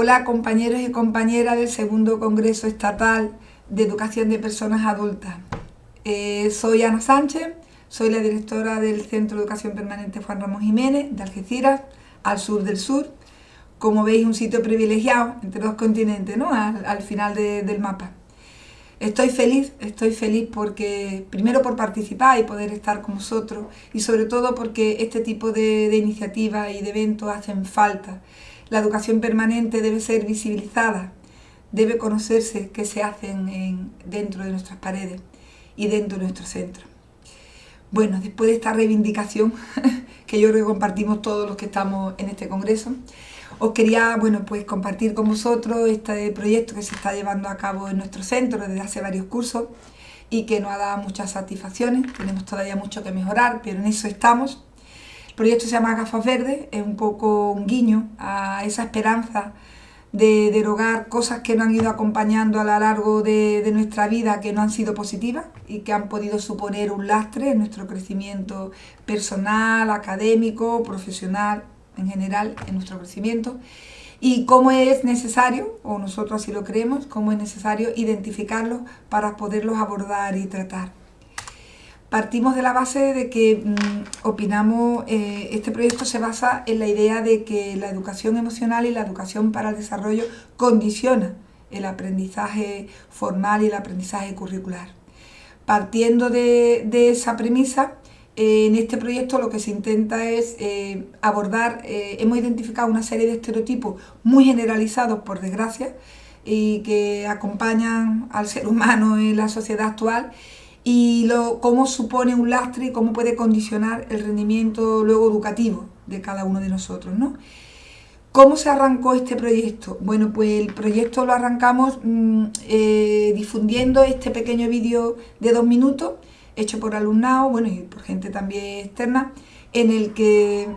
Hola compañeros y compañeras del segundo Congreso Estatal de Educación de Personas Adultas. Eh, soy Ana Sánchez, soy la directora del Centro de Educación Permanente Juan Ramón Jiménez de Algeciras, al sur del sur. Como veis, un sitio privilegiado entre dos continentes, ¿no? al, final del mapa. Estoy feliz, estoy feliz porque, primero por participar y poder estar con vosotros y sobre todo porque este tipo de iniciativas y de eventos hacen falta. La educación permanente debe ser visibilizada, debe conocerse qué se hacen dentro de nuestras paredes y dentro de nuestro centro. Bueno, después de esta reivindicación, que yo creo que compartimos todos los que estamos en este congreso, os quería bueno, pues compartir con vosotros este proyecto que se está llevando a cabo en nuestro centro desde hace varios cursos y que nos ha dado muchas satisfacciones. Tenemos todavía mucho que mejorar, pero en eso estamos. Proyecto se llama Gafas Verdes, es un poco un guiño a esa esperanza de derogar cosas que nos han ido acompañando a lo largo de, de, nuestra vida que no han sido positivas y que han podido suponer un lastre en nuestro crecimiento personal, académico, profesional, en general en nuestro crecimiento y cómo es necesario, o nosotros así lo creemos, cómo es necesario identificarlos para poderlos abordar y tratar. Partimos de la base de que mm, opinamos, eh, este proyecto se basa en la idea de que la educación emocional y la educación para el desarrollo condiciona el aprendizaje formal y el aprendizaje curricular. Partiendo de, esa premisa, en este proyecto lo que se intenta es eh, abordar, eh, hemos identificado una serie de estereotipos muy generalizados, por desgracia, y que acompañan al ser humano en la sociedad actual y cómo supone un lastre y cómo puede condicionar el rendimiento luego educativo de cada uno de nosotros. ¿no? ¿Cómo se arrancó este proyecto? Bueno, pues el proyecto lo arrancamos mm, eh, difundiendo este pequeño vídeo de dos minutos hecho por alumnado, bueno, y por gente también externa, en el que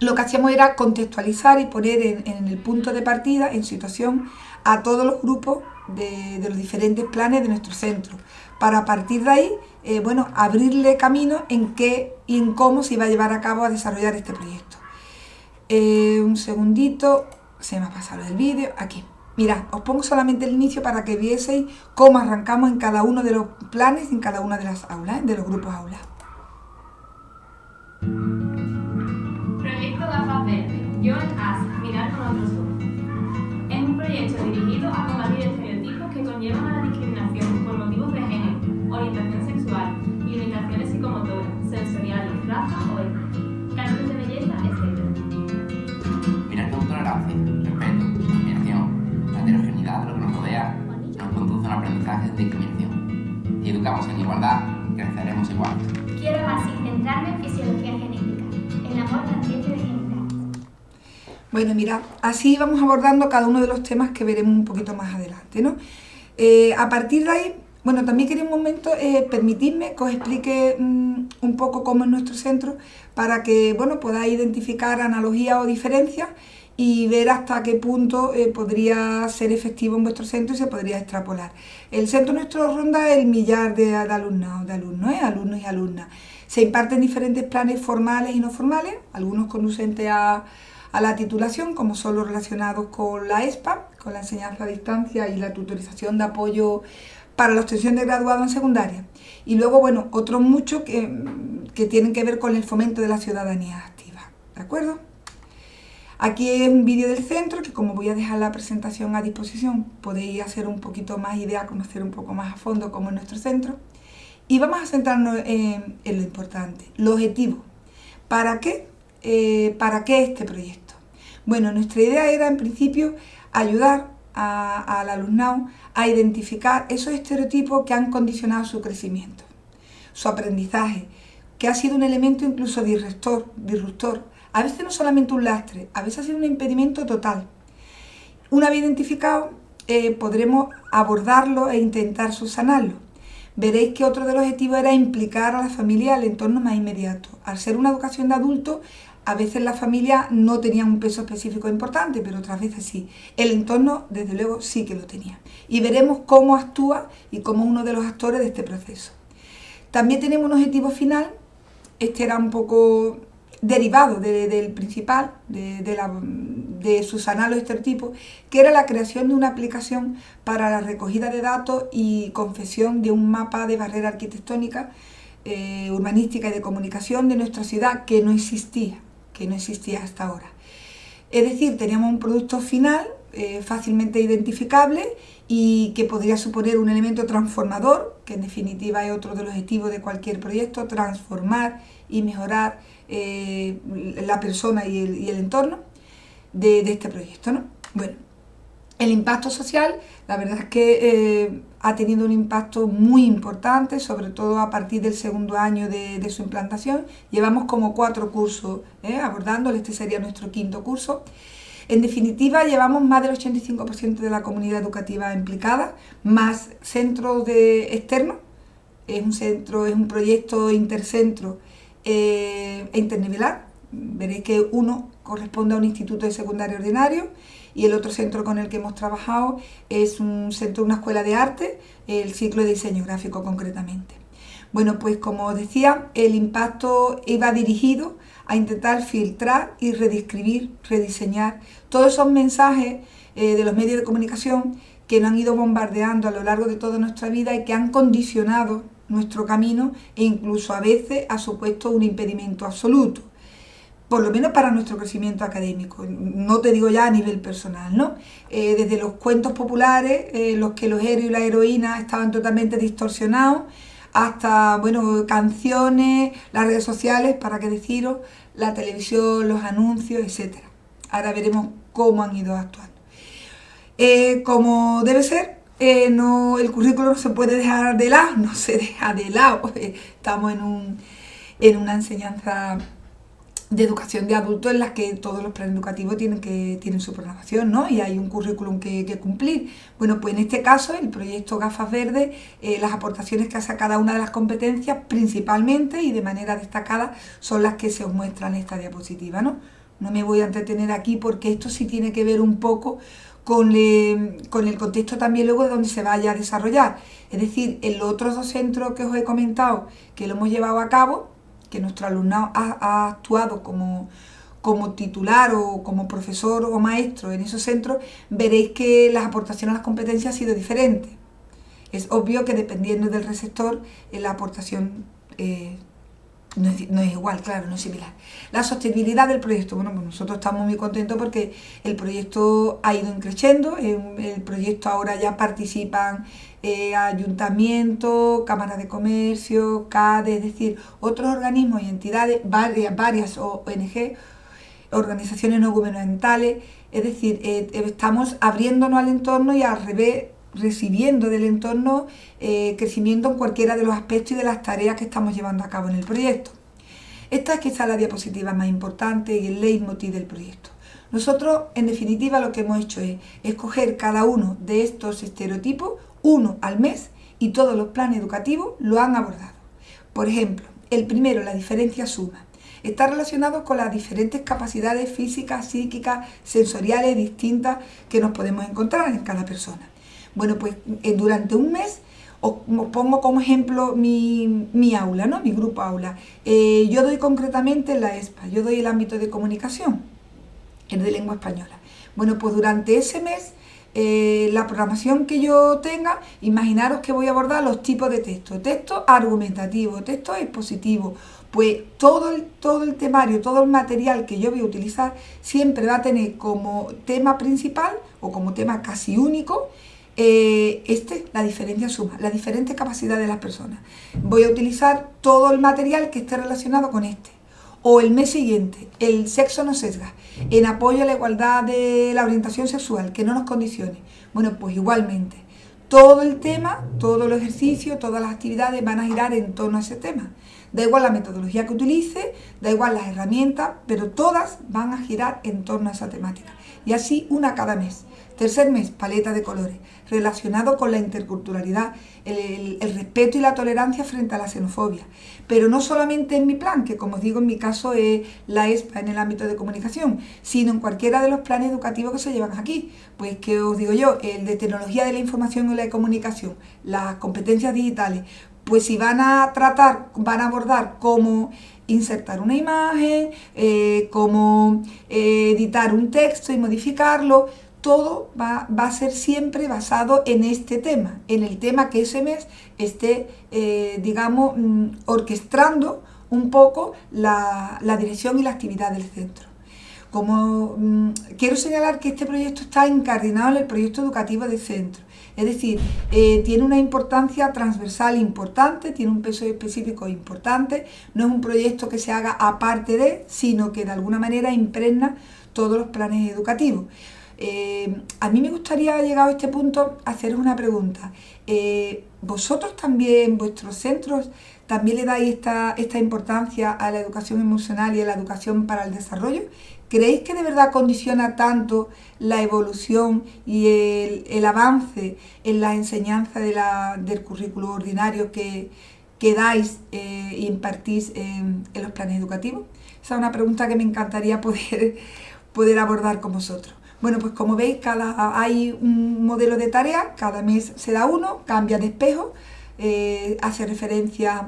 lo que hacíamos era contextualizar y poner en, el punto de partida, en situación, a todos los grupos de, los diferentes planes de nuestro centro, para partir de ahí, eh, bueno, abrirle camino en qué y en cómo se iba a llevar a cabo a desarrollar este proyecto. Eh, un segundito, se me ha pasado el vídeo, aquí. Mirad, os pongo solamente el inicio para que vieseis cómo arrancamos en cada uno de los planes, en cada una de las aulas, ¿eh? de los grupos aulas. Proyecto As, Mirar con tolerancia, heterogeneidad de lo que nos rodea nos conduce a un aprendizaje de discriminación. Si educamos en igualdad, creceremos igual. Quiero así centrarme en fisiología genética, el amor ambiente de genital. Bueno, mira, así vamos abordando cada uno de los temas que veremos un poquito más adelante, ¿no? Eh, a partir de ahí, bueno, también quería un momento eh, permitirme que os explique mmm, un poco cómo es nuestro centro para que, bueno, podáis identificar analogías o diferencias y ver hasta qué punto eh, podría ser efectivo en vuestro centro y se podría extrapolar. El centro nuestro ronda el millar de, alumnos, de alumnos, ¿eh? alumnos y alumnas. Se imparten diferentes planes formales y no formales, algunos conducentes a, a la titulación, como son los relacionados con la ESPA, con la enseñanza a distancia y la tutorización de apoyo para la obtención de graduado en secundaria. Y luego, bueno, otros muchos que, que tienen que ver con el fomento de la ciudadanía activa. ¿De acuerdo? Aquí es un vídeo del centro que como voy a dejar la presentación a disposición podéis hacer un poquito más idea, conocer un poco más a fondo cómo es nuestro centro. Y vamos a centrarnos en, lo importante, lo objetivo. ¿Para qué? Eh, ¿Para qué este proyecto? Bueno, nuestra idea era en principio ayudar al alumnado a identificar esos estereotipos que han condicionado su crecimiento, su aprendizaje, que ha sido un elemento incluso disruptor a veces no solamente un lastre, a veces ha sido un impedimento total. Una vez identificado, eh, podremos abordarlo e intentar subsanarlo. Veréis que otro de los objetivos era implicar a la familia al entorno más inmediato. Al ser una educación de adultos, a veces la familia no tenía un peso específico importante, pero otras veces sí. El entorno, desde luego, sí que lo tenía. Y veremos cómo actúa y cómo uno de los actores de este proceso. También tenemos un objetivo final. Este era un poco derivado del principal, de, la, de sus análogos estereotipos, que era la creación de una aplicación para la recogida de datos y confesión de un mapa de barrera arquitectónica, eh, urbanística y de comunicación de nuestra ciudad que no existía, que no existía hasta ahora. Es decir, teníamos un producto final eh, fácilmente identificable y que podría suponer un elemento transformador, que en definitiva es otro de los objetivos de cualquier proyecto, transformar y mejorar eh, la persona y el, entorno de, este proyecto. ¿no? Bueno, el impacto social, la verdad es que eh, ha tenido un impacto muy importante, sobre todo a partir del segundo año de, su implantación. Llevamos como cuatro cursos abordándolo, este sería nuestro quinto curso. En definitiva, llevamos más del 85% de la comunidad educativa implicada, más centros de externos. Es un centro, es un proyecto intercentro e internivelar. Veréis que uno corresponde a un instituto de secundario ordinario y el otro centro con el que hemos trabajado es un centro, una escuela de arte, el ciclo de diseño gráfico concretamente. Bueno, pues como decía, el impacto iba dirigido a intentar filtrar y redescribir, rediseñar todos esos mensajes eh, de los medios de comunicación que nos han ido bombardeando a lo largo de toda nuestra vida y que han condicionado nuestro camino e incluso a veces ha supuesto un impedimento absoluto, por lo menos para nuestro crecimiento académico, no te digo ya a nivel personal, ¿no? Eh, desde los cuentos populares, eh, los que los héroes y la heroína estaban totalmente distorsionados, hasta, bueno, canciones, las redes sociales, para qué deciros, la televisión, los anuncios, etc. Ahora veremos cómo han ido actuando. Eh, como debe ser, eh, no, el currículo no se puede dejar de lado, no se deja de lado. Estamos en, un, en una enseñanza de educación de adultos en las que todos los planes educativos tienen, que, tienen su programación, ¿no? Y hay un currículum que, cumplir. Bueno, pues en este caso, el proyecto Gafas Verdes, eh, las aportaciones que hace cada una de las competencias, principalmente y de manera destacada, son las que se os muestran en esta diapositiva, ¿no? No me voy a entretener aquí porque esto sí tiene que ver un poco con, con el contexto también luego de donde se vaya a desarrollar. Es decir, en los otros dos centros que os he comentado, que lo hemos llevado a cabo, que nuestro alumnado ha, actuado como, como titular o como profesor o maestro en esos centros, veréis que las aportaciones a las competencias han sido diferentes. Es obvio que dependiendo del receptor, eh, la aportación eh, no, es, igual, claro, no es similar. La sostenibilidad del proyecto, bueno, pues nosotros estamos muy contentos porque el proyecto ha ido creciendo, el proyecto ahora ya participan eh, ayuntamientos, cámaras de comercio, CADE, es decir, otros organismos y entidades, varias, varias ONG, organizaciones no gubernamentales, es decir, eh, estamos abriéndonos al entorno y al revés recibiendo del entorno eh, crecimiento en cualquiera de los aspectos y de las tareas que estamos llevando a cabo en el proyecto. Esta es quizá la diapositiva más importante y el leitmotiv del proyecto. Nosotros, en definitiva, lo que hemos hecho es escoger cada uno de estos estereotipos, uno al mes, y todos los planes educativos lo han abordado. Por ejemplo, el primero, la diferencia suma, está relacionado con las diferentes capacidades físicas, psíquicas, sensoriales distintas que nos podemos encontrar en cada persona. Bueno, pues eh, durante un mes os pongo como ejemplo mi, aula, ¿no? mi grupo aula. Eh, yo doy concretamente la ESPA, yo doy el ámbito de comunicación, el de lengua española. Bueno, pues durante ese mes, eh, la programación que yo tenga, imaginaros que voy a abordar los tipos de texto, texto argumentativo, texto expositivo, pues todo el, todo el temario, todo el material que yo voy a utilizar siempre va a tener como tema principal o como tema casi único eh, este, la diferencia suma, la diferente capacidad de las personas. Voy a utilizar todo el material que esté relacionado con este. O el mes siguiente, el sexo no sesga, en apoyo a la igualdad de la orientación sexual, que no nos condicione. Bueno, pues igualmente, todo el tema, todo el ejercicio, todas las actividades van a girar en torno a ese tema. Da igual la metodología que utilice, da igual las herramientas, pero todas van a girar en torno a esa temática. Y así una cada mes. Tercer mes, paleta de colores, relacionado con la interculturalidad, el, respeto y la tolerancia frente a la xenofobia. Pero no solamente en mi plan, que como os digo en mi caso es la ESPA en el ámbito de comunicación, sino en cualquiera de los planes educativos que se llevan aquí. Pues que os digo yo, el de tecnología de la información y la comunicación, las competencias digitales, pues si van a tratar, van a abordar cómo insertar una imagen, eh, cómo eh, editar un texto y modificarlo, todo va, a ser siempre basado en este tema, en el tema que ese mes esté, eh, digamos, mm, orquestando un poco la, dirección y la actividad del centro. Como mm, quiero señalar que este proyecto está incardinado en el proyecto educativo del centro, es decir, eh, tiene una importancia transversal importante, tiene un peso específico importante, no es un proyecto que se haga aparte de, sino que de alguna manera impregna todos los planes educativos. Eh, a mí me gustaría, llegado a este punto, haceros una pregunta. Eh, ¿Vosotros también, vuestros centros, también le dais esta, esta importancia a la educación emocional y a la educación para el desarrollo? ¿Creéis que de verdad condiciona tanto la evolución y el, avance en la enseñanza del currículo ordinario que, dais e impartís en, en, los planes educativos? Esa es una pregunta que me encantaría poder, poder abordar con vosotros. Bueno, pues como veis, cada, hay un modelo de tarea, cada mes se da uno, cambia de espejo, eh, hace referencia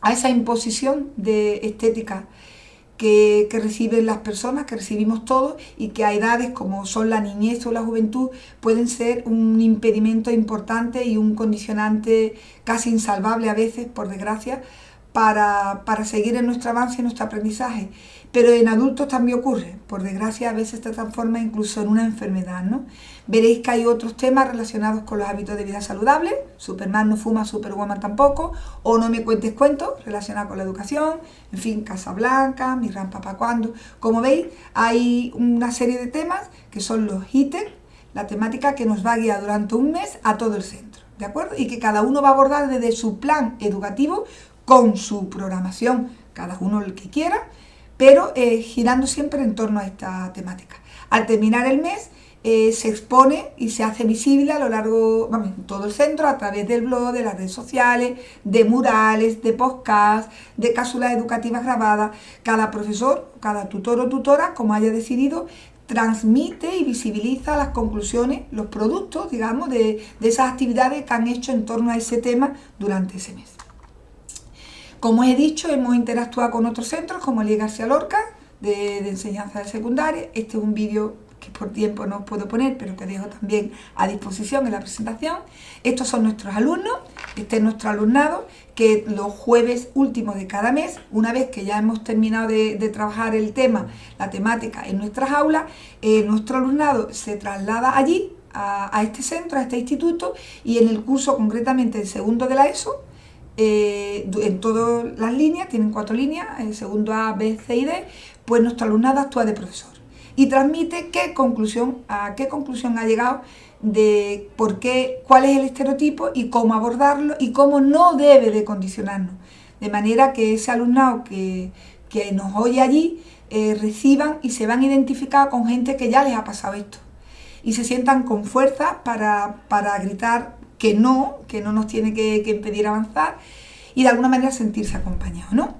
a esa imposición de estética que, reciben las personas, que recibimos todos y que a edades como son la niñez o la juventud pueden ser un impedimento importante y un condicionante casi insalvable a veces, por desgracia, para, para seguir en nuestro avance y nuestro aprendizaje pero en adultos también ocurre, por desgracia a veces se transforma incluso en una enfermedad, ¿no? Veréis que hay otros temas relacionados con los hábitos de vida saludables, Superman no fuma, Superwoman tampoco, o no me cuentes cuentos relacionados con la educación, en fin, Casa Blanca, Mi Gran Papá Cuando. Como veis, hay una serie de temas que son los ítems, la temática que nos va a guiar durante un mes a todo el centro, ¿de acuerdo? Y que cada uno va a abordar desde su plan educativo con su programación, cada uno el que quiera, pero eh, girando siempre en torno a esta temática. Al terminar el mes eh, se expone y se hace visible a lo largo, vamos, todo el centro, a través del blog, de las redes sociales, de murales, de podcasts, de cápsulas educativas grabadas. Cada profesor, cada tutor o tutora, como haya decidido, transmite y visibiliza las conclusiones, los productos, digamos, de, de esas actividades que han hecho en torno a ese tema durante ese mes. Como he dicho, hemos interactuado con otros centros como el. García Lorca, de, enseñanza de secundaria. Este es un vídeo que por tiempo no os puedo poner, pero que dejo también a disposición en la presentación. Estos son nuestros alumnos, este es nuestro alumnado, que los jueves últimos de cada mes, una vez que ya hemos terminado de, trabajar el tema, la temática en nuestras aulas, eh, nuestro alumnado se traslada allí, a, a este centro, a este instituto, y en el curso concretamente el segundo de la ESO, eh, en todas las líneas, tienen cuatro líneas, el segundo A, B, C y D, pues nuestro alumnado actúa de profesor y transmite qué conclusión, a qué conclusión ha llegado de por qué, cuál es el estereotipo y cómo abordarlo y cómo no debe de condicionarnos. De manera que ese alumnado que, nos oye allí eh, reciban y se van a identificar con gente que ya les ha pasado esto y se sientan con fuerza para, para gritar que no, que no nos tiene que, impedir avanzar y de alguna manera sentirse acompañado, ¿no?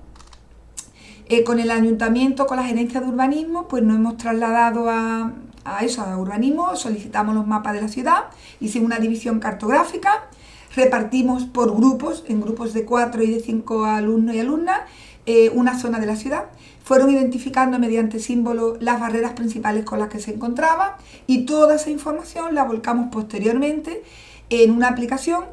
Eh, con el ayuntamiento, con la gerencia de urbanismo, pues nos hemos trasladado a, eso, a urbanismo, solicitamos los mapas de la ciudad, hicimos una división cartográfica, repartimos por grupos, en grupos de cuatro y de cinco alumnos y alumnas, eh, una zona de la ciudad. Fueron identificando mediante símbolos las barreras principales con las que se encontraba y toda esa información la volcamos posteriormente en una aplicación.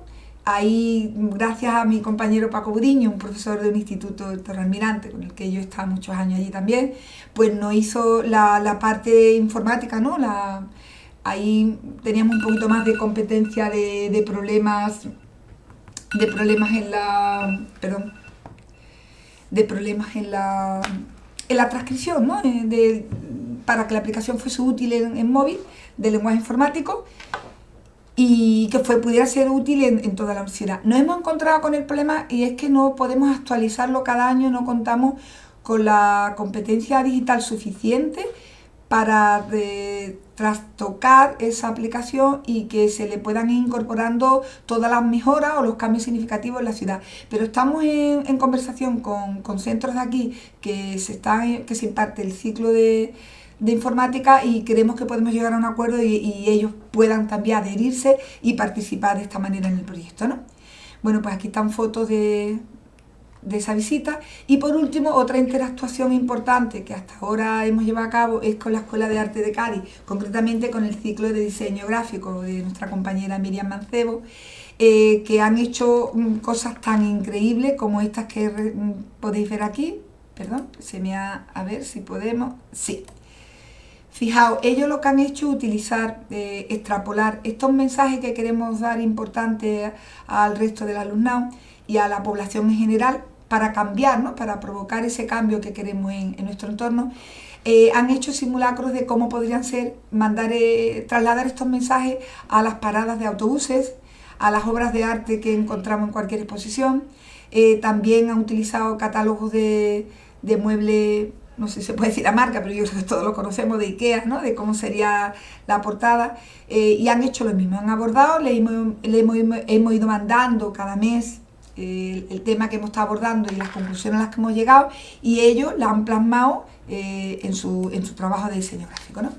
Ahí, gracias a mi compañero Paco Budiño, un profesor de un instituto de Torrealmirante, con el que yo estaba muchos años allí también, pues nos hizo la, parte informática, ¿no? La, ahí teníamos un poquito más de competencia de, problemas, de problemas en la, perdón, de problemas en la, en la transcripción, ¿no? De, para que la aplicación fuese útil en, en móvil, de lenguaje informático, y que fue, pudiera ser útil en, toda la universidad. Nos hemos encontrado con el problema y es que no podemos actualizarlo cada año, no contamos con la competencia digital suficiente para eh, trastocar esa aplicación y que se le puedan ir incorporando todas las mejoras o los cambios significativos en la ciudad. Pero estamos en, conversación con, con, centros de aquí que se, están, que se imparte el ciclo de de informática y creemos que podemos llegar a un acuerdo y, ellos puedan también adherirse y participar de esta manera en el proyecto. ¿no? Bueno, pues aquí están fotos de, de esa visita. Y por último, otra interactuación importante que hasta ahora hemos llevado a cabo es con la Escuela de Arte de Cádiz, concretamente con el ciclo de diseño gráfico de nuestra compañera Miriam Mancebo, eh, que han hecho mm, cosas tan increíbles como estas que mm, podéis ver aquí. Perdón, se me ha... a ver si podemos... Sí. Fijaos, ellos lo que han hecho es utilizar, eh, extrapolar estos mensajes que queremos dar importantes al resto del alumnado y a la población en general para cambiar, para provocar ese cambio que queremos en, nuestro entorno. Eh, han hecho simulacros de cómo podrían ser mandar, eh, trasladar estos mensajes a las paradas de autobuses, a las obras de arte que encontramos en cualquier exposición. también han utilizado catálogos de muebles no sé si se puede decir la marca, pero yo creo que todos lo conocemos de Ikea, ¿no? de cómo sería la portada, eh, y han hecho lo mismo, han abordado, le hemos, hemos, ido mandando cada mes eh, el, tema que hemos estado abordando y las conclusiones a las que hemos llegado, y ellos la han plasmado eh, en, su, en su trabajo de diseño gráfico. ¿no?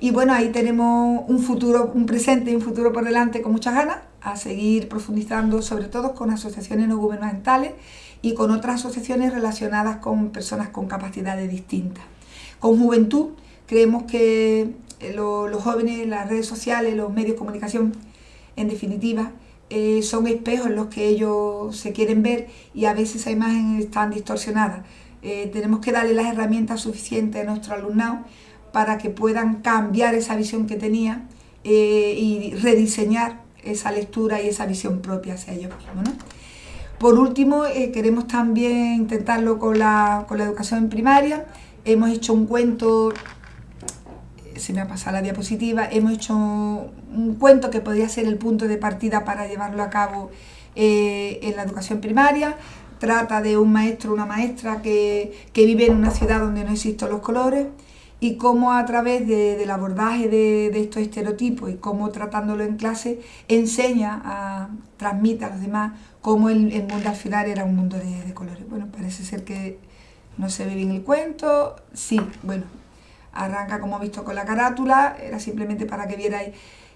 Y bueno, ahí tenemos un futuro, un presente y un futuro por delante con muchas ganas, a seguir profundizando sobre todo con asociaciones no gubernamentales y con otras asociaciones relacionadas con personas con capacidades distintas. Con juventud creemos que eh, los jóvenes, las redes sociales, los medios de comunicación, en definitiva, eh, son espejos en los que ellos se quieren ver y a veces esa imagen están distorsionadas. Eh, tenemos que darle las herramientas suficientes a nuestro alumnado para que puedan cambiar esa visión que tenía y rediseñar esa lectura y esa visión propia hacia ellos mismos. Por último, eh, queremos también intentarlo con la, educación primaria. Hemos hecho un cuento, eh, se me ha pasado la diapositiva, hemos hecho un cuento que podría ser el punto de partida para llevarlo a cabo eh, en la educación primaria. Trata de un maestro o una maestra que, vive en una ciudad donde no existen los colores y cómo a través del abordaje de, estos estereotipos y cómo tratándolo en clase enseña, transmite a los demás cómo el, mundo al final era un mundo de, colores. Bueno, parece ser que no se ve bien el cuento, sí, bueno, arranca como visto con la carátula, era simplemente para que vierais,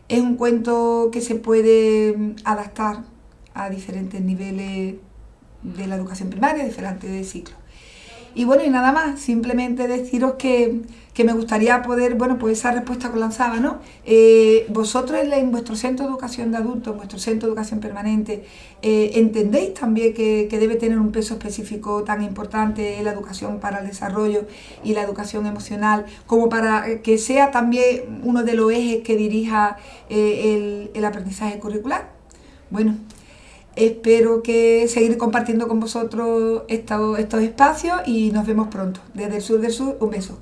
es un cuento que se puede mm, adaptar a diferentes niveles de la educación primaria, diferentes ciclos. Y bueno, y nada más, simplemente deciros que, me gustaría poder, bueno, pues esa respuesta que lanzaba, ¿no? Eh, vosotros en, vuestro centro de educación de adultos, en vuestro centro de educación permanente, eh, ¿entendéis también que, debe tener un peso específico tan importante la educación para el desarrollo y la educación emocional, como para que sea también uno de los ejes que dirija eh, el, el aprendizaje curricular? Bueno, Espero que seguir compartiendo con vosotros estos, estos espacios y nos vemos pronto. Desde el sur del sur, un beso.